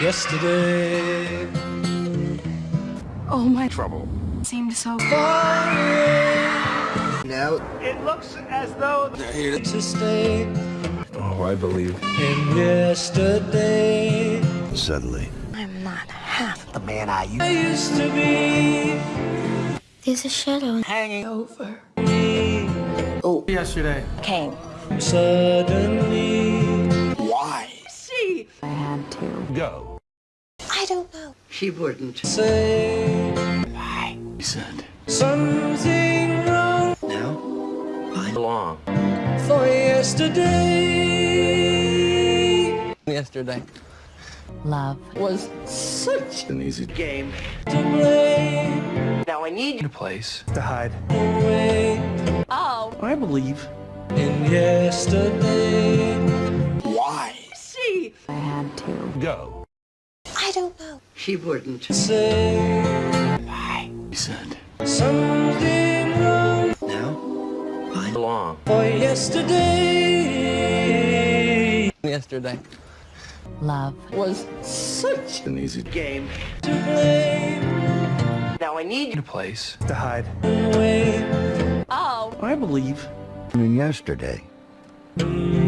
yesterday. Oh, my Trouble. seemed so far. Now It looks as though they're here to stay. Oh, I believe. In yesterday, Suddenly. I'm not half the man I used I used to be There's a shadow hanging over me. Oh, yesterday. came. Suddenly, Why? She. I had to. Go. I don't know. She wouldn't. say He said. something wrong Now? Long. for yesterday. yesterday. Love. Was such An easy Game. To blame Now I need a place. To hide. away Oh. I believe. in yesterday. Why? She. I had to. Go. I don't know. She wouldn't. Say He said. something wrong Now? Long. for yesterday. yesterday. Love. Was such An easy Game. To blame Now I need you. place. To hide. away Oh. I believe. In yesterday. in